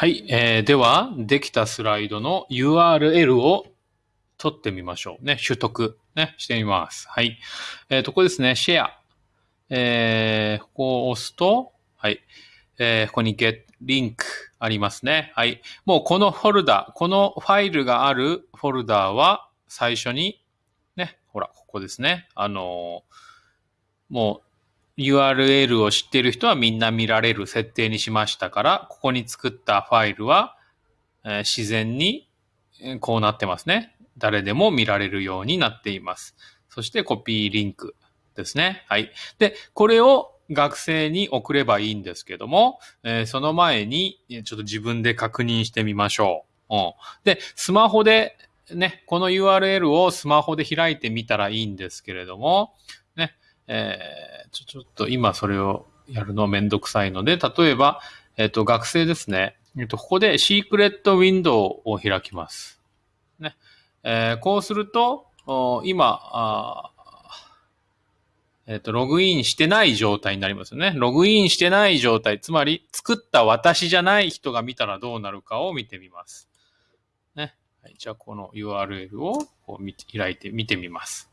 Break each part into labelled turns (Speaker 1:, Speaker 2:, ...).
Speaker 1: はい。えー、では、できたスライドの URL を取ってみましょう。ね、取得、ね、してみます。はい。えー、と、ここですね、シェア。えー、ここを押すと、はい。えー、ここに get link ありますね。はい。もうこのフォルダ、このファイルがあるフォルダは最初に、ね、ほら、ここですね。あのーもう URL を知っている人はみんな見られる設定にしましたから、ここに作ったファイルは、えー自然にこうなってますね。誰でも見られるようになっています。そしてコピーリンクですね。はい。で、これを学生に送ればいいんですけども、えーその前にちょっと自分で確認してみましょう。うん、で、スマホでね、この URL をスマホで開いてみたらいいんですけれども、ね、えーちょ、っと今それをやるのめんどくさいので、例えば、えっ、と、学生ですね。えっ、と、ここでシークレットウィンドウを開きます。ね。えーこうすると、今、えっ、と、ログインしてない状態になりますよね。ログインしてない状態、つまり作った私じゃない人が見たらどうなるかを見てみます。ね。はい、じゃあ、この URL をこう見て開いて見てみます。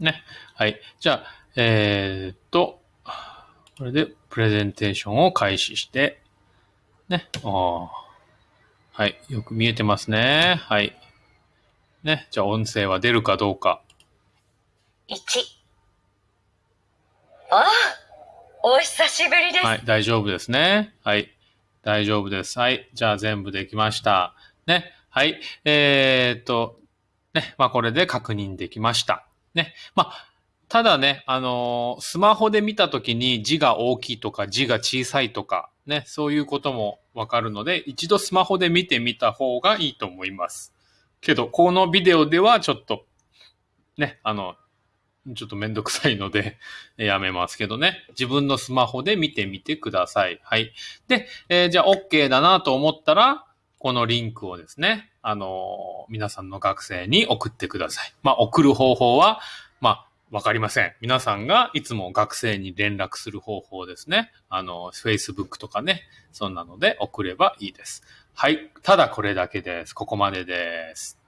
Speaker 1: ね。はい。じゃあ、えーっと、これでプレゼンテーションを開始して、ね。あーはい。よく見えてますね。はい。ね。じゃあ音声は出るかどうか。
Speaker 2: 1ああお久しぶりです、
Speaker 1: はい。大丈夫ですね。はい。大丈夫です。はい。じゃあ全部できました。ね。はい。えーっと、ね。まあこれで確認できました。ね。まあ、ただね、あのースマホで見たときに字が大きいとか字が小さいとか、ね、そういうこともわかるので、一度スマホで見てみた方がいいと思います。けど、このビデオではちょっと、ね、あの、ちょっとめんどくさいので、やめますけどね。自分のスマホで見てみてください。はい。で、えーじゃあ OK だなと思ったら、このリンクをですね、あの皆さんの学生に送ってください。まあ、送る方法は、まあ、わかりません。皆さんがいつも学生に連絡する方法ですね。あの、Facebook とかね、そんなので送ればいいです。はい。ただこれだけです。ここまでです。